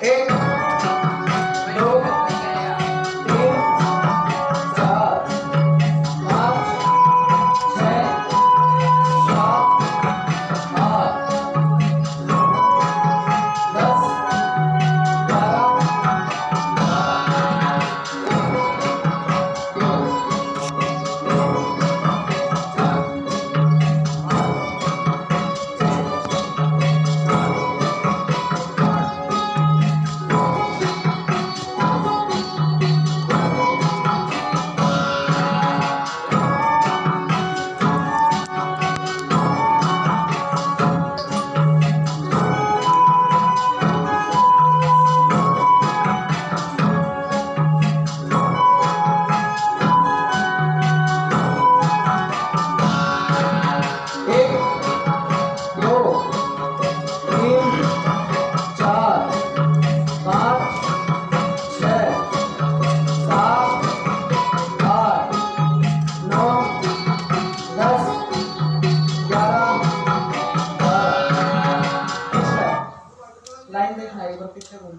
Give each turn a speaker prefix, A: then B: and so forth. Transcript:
A: Hey. Lain den Heilbronn bitte um.